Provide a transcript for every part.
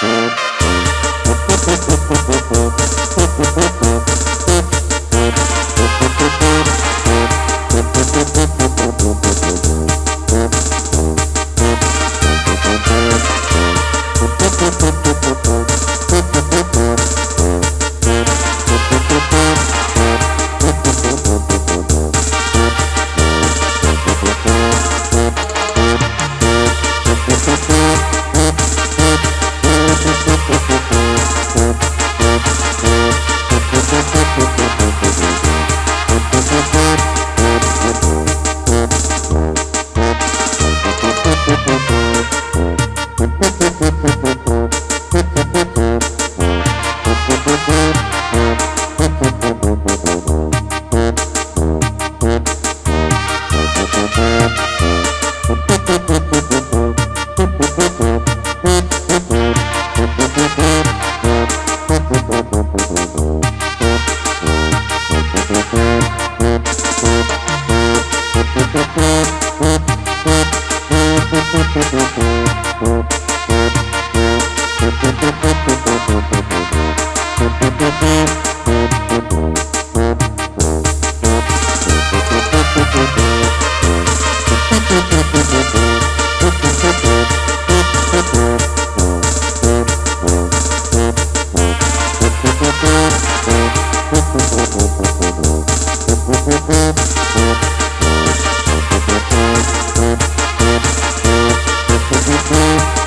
Thank you.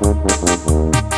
Música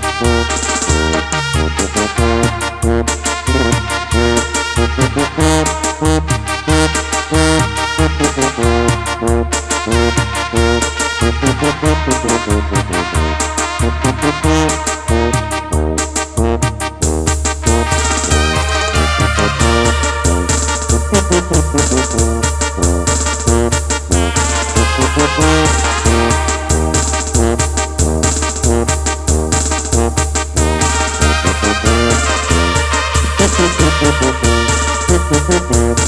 Thank you.